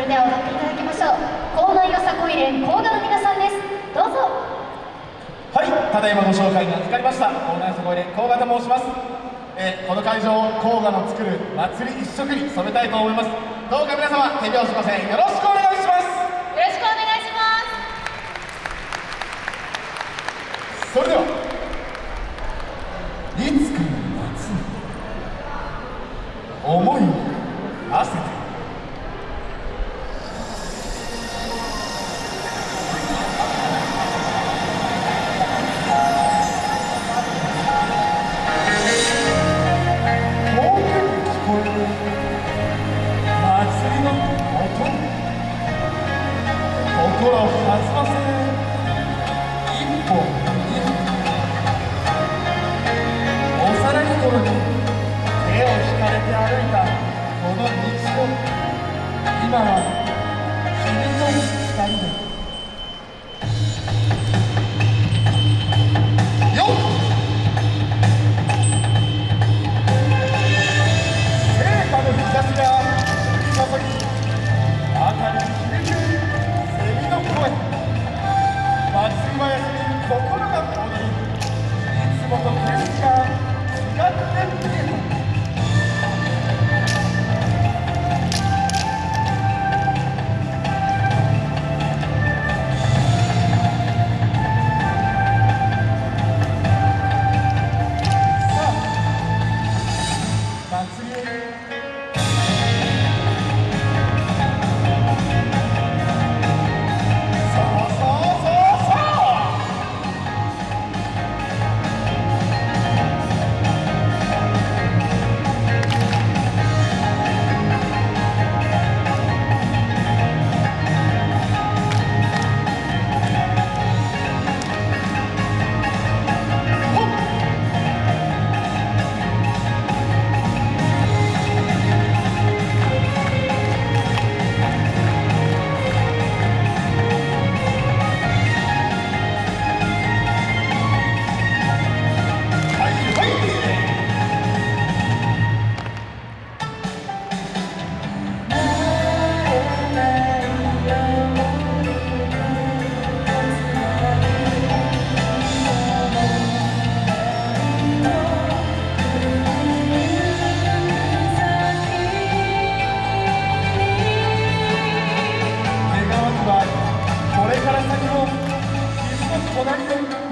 それでは歌っていただきましょう。校内よさこい連校歌の皆さんです。どうぞ。はいただいまご紹介に預かりました校内よさこい連校歌と申します。え、この会場を甲賀の作る祭り一色に染めたいと思います。どうか皆様手拍子ませんよろしくお願いします。よろしくお願いします。それでは。ゴん 隣で。